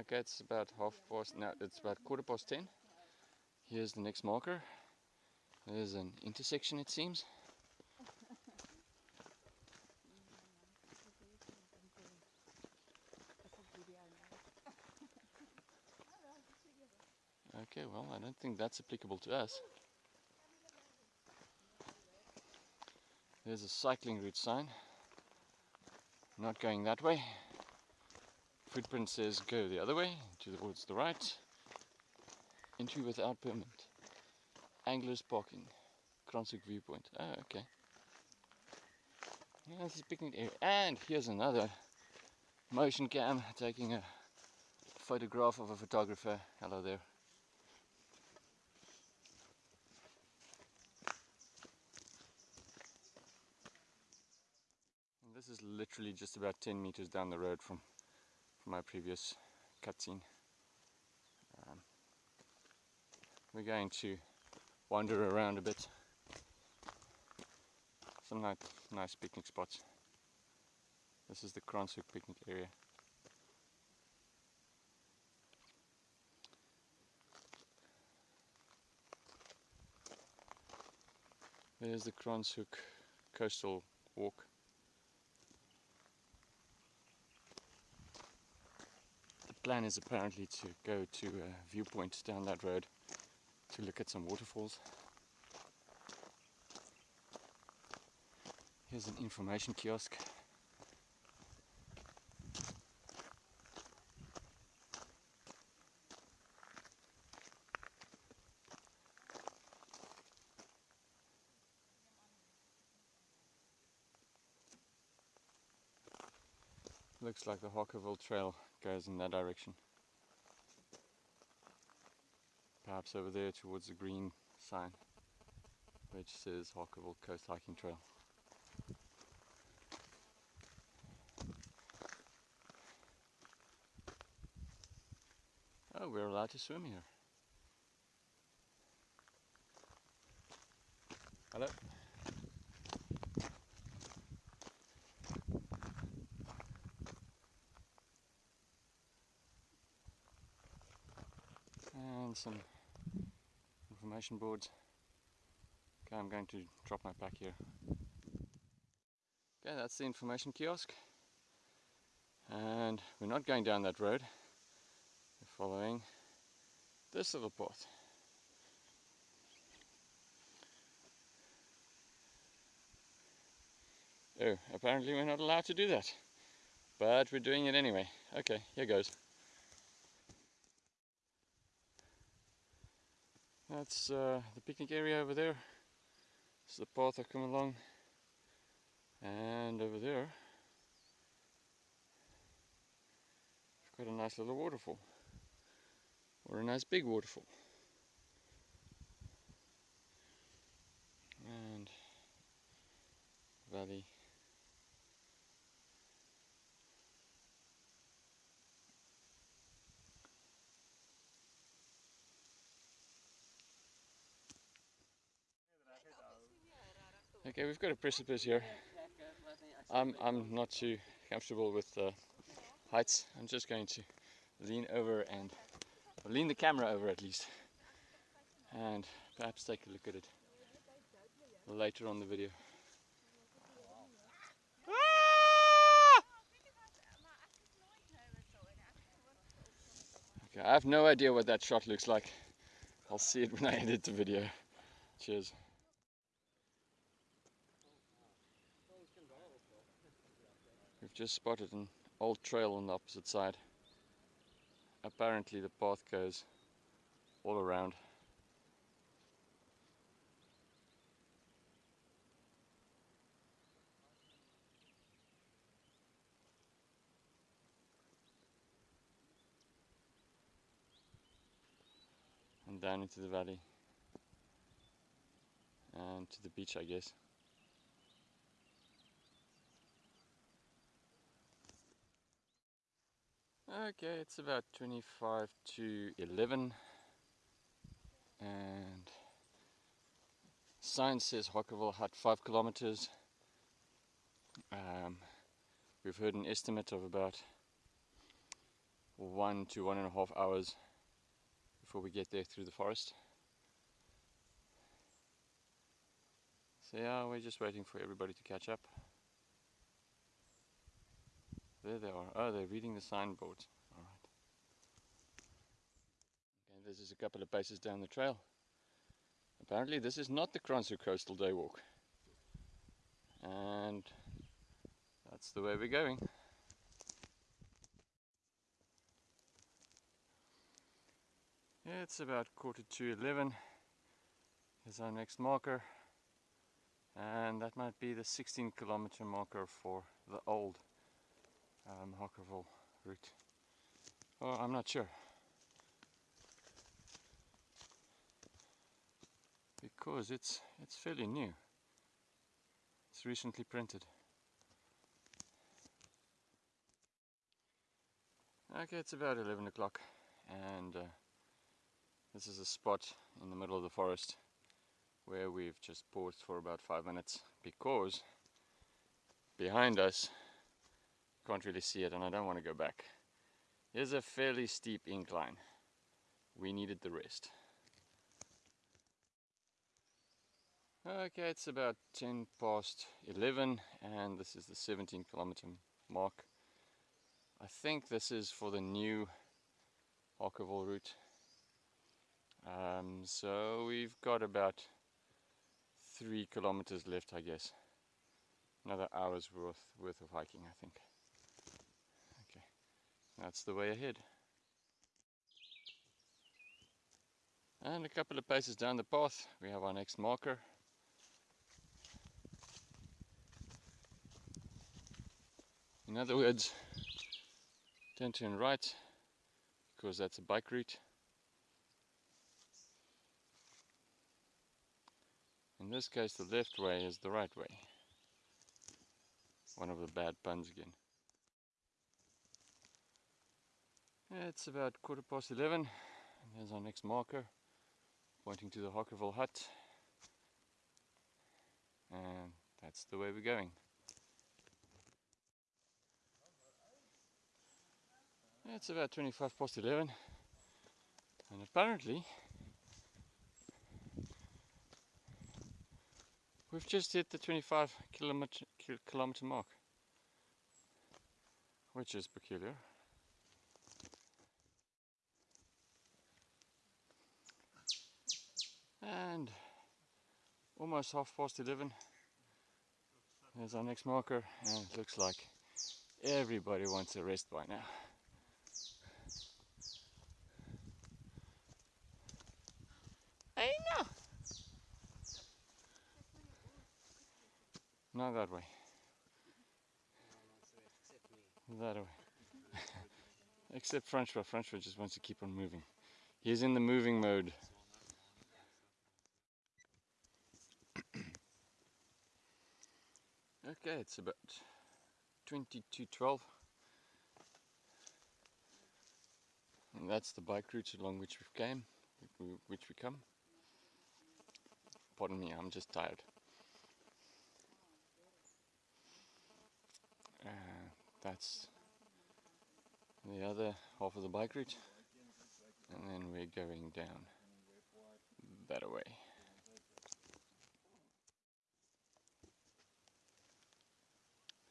Okay, it's about half past, no, it's about quarter past ten. Here's the next marker. There's an intersection it seems. Okay, well, I don't think that's applicable to us. There's a cycling route sign. Not going that way. Footprint says go the other way, towards the right. Entry without permit. Anglers parking. Kranshoek viewpoint. Oh, okay. Yeah, this is picnic area. And here's another motion cam taking a photograph of a photographer. Hello there. This is literally just about 10 meters down the road from, from my previous cutscene. Um, we're going to wander around a bit. Some nice, nice picnic spots. This is the Kranshoek picnic area. There's the Kranshoek coastal walk. Plan is apparently to go to a viewpoint down that road to look at some waterfalls. Here's an information kiosk. Looks like the Harkerville Trail goes in that direction. Perhaps over there towards the green sign which says Harkerville Coast Hiking Trail. Oh, we're allowed to swim here. Hello? And some information boards. Okay, I'm going to drop my pack here. Okay, that's the information kiosk. And we're not going down that road. We're following this little path. Oh, apparently we're not allowed to do that. But we're doing it anyway. Okay, here goes. That's uh, the picnic area over there. It's the path I come along. And over there, we've got a nice little waterfall. Or a nice big waterfall. And valley Okay, we've got a precipice here. I'm, I'm not too comfortable with uh, heights. I'm just going to lean over and lean the camera over at least and perhaps take a look at it later on the video. Okay, I have no idea what that shot looks like. I'll see it when I edit the video. Cheers. Just spotted an old trail on the opposite side. Apparently the path goes all around. And down into the valley. And to the beach I guess. Okay, it's about 25 to 11 and sign says Harkerville Hut 5 kilometers. Um, We've heard an estimate of about one to one and a half hours before we get there through the forest. So yeah, we're just waiting for everybody to catch up. There they are. Oh, they're reading the signboard. Alright. Okay, this is a couple of paces down the trail. Apparently this is not the Kranshoek Coastal Day Walk. And that's the way we're going. It's about quarter to 11. Here's our next marker. And that might be the 16 kilometer marker for the old um, Harkerville route. Oh, I'm not sure. Because it's it's fairly new. It's recently printed. Okay, it's about 11 o'clock and uh, this is a spot in the middle of the forest where we've just paused for about five minutes because behind us can't really see it and I don't want to go back. Here's a fairly steep incline. We needed the rest. Okay it's about 10 past 11 and this is the 17 kilometer mark. I think this is for the new Harkerville route. Um, so we've got about three kilometers left, I guess. Another hour's worth worth of hiking, I think. That's the way ahead. And a couple of paces down the path, we have our next marker. In other words, turn right because that's a bike route. In this case the left way is the right way. One of the bad puns again. It's about quarter past 11 and there's our next marker pointing to the Harkerville hut and that's the way we're going. It's about 25 past 11 and apparently We've just hit the 25 kilometer, kilometer mark, which is peculiar. And almost half past 11. There's our next marker, and it looks like everybody wants a rest by now. Not that way. That way. Except Francois. Francois just wants to keep on moving. He's in the moving mode. Okay, it's about 2212. And that's the bike route along which we came, which we come. Pardon me, I'm just tired. Uh, that's the other half of the bike route and then we're going down that way.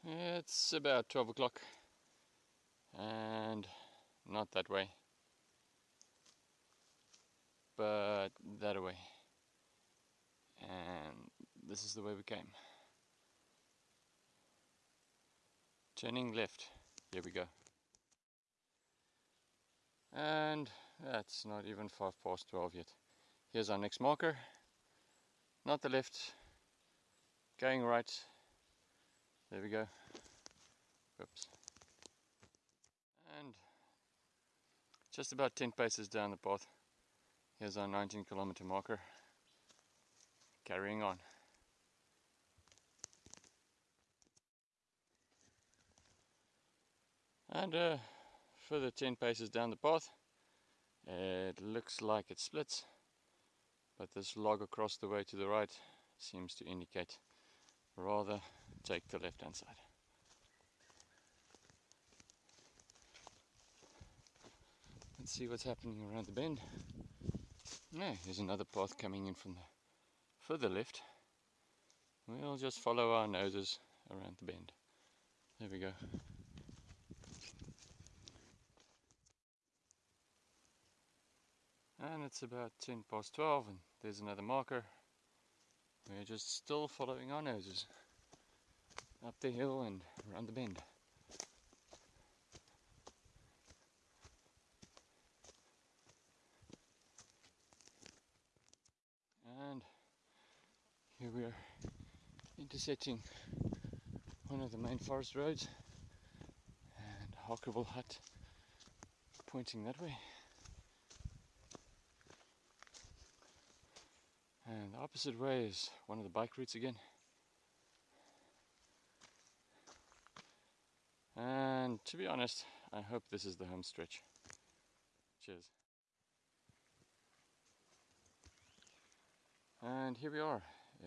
It's about 12 o'clock and not that way but that way and this is the way we came. Turning left. Here we go. And that's not even 5 past 12 yet. Here's our next marker. Not the left. Going right. There we go. Oops. And just about 10 paces down the path. Here's our 19 kilometer marker. Carrying on. And uh, further 10 paces down the path, it looks like it splits, but this log across the way to the right seems to indicate rather take the left hand side. Let's see what's happening around the bend. Yeah, there's another path coming in from the further left. We'll just follow our noses around the bend. There we go. And it's about 10 past 12 and there's another marker. We're just still following our noses up the hill and around the bend. And here we are intersecting one of the main forest roads and Harkerville Hut pointing that way. And the opposite way is one of the bike routes again. And to be honest, I hope this is the home stretch. Cheers. And here we are.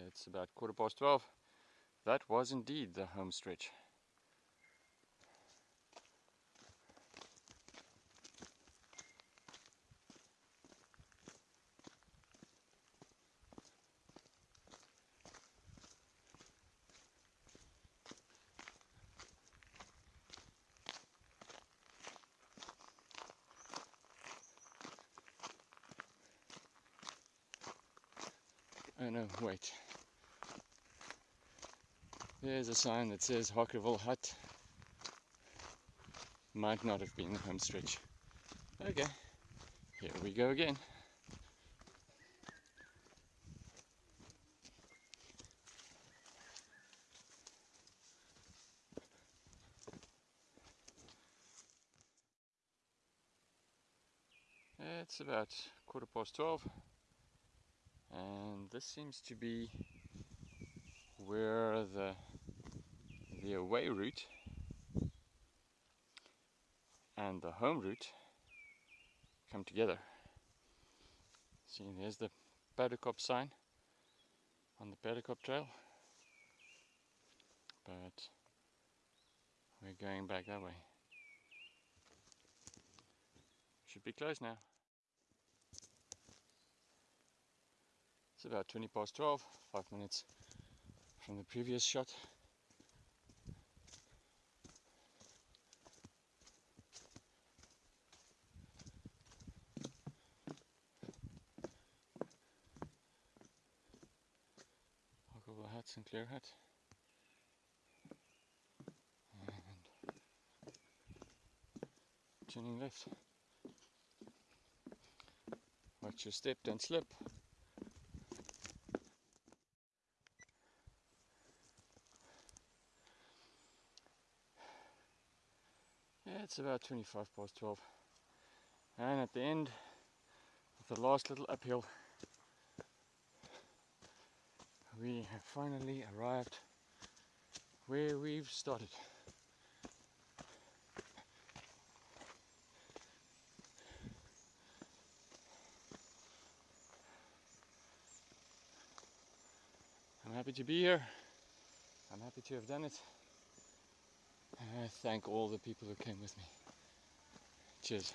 It's about quarter past 12. That was indeed the home stretch. Oh no, wait. There's a sign that says Harkerville Hut. Might not have been the home stretch. Okay, here we go again. It's about quarter past 12 and this seems to be where the the away route and the home route come together. See, there's the Perdekop sign on the Perdekop trail, but we're going back that way. Should be close now. About 20 past 12, 5 minutes from the previous shot. Harkerville Hut, Sinclair Hut. And turning left. Watch your step, don't slip. Yeah, it's about 25 past 12. And at the end of the last little uphill, we have finally arrived where we've started. I'm happy to be here. I'm happy to have done it. And I thank all the people who came with me. Cheers.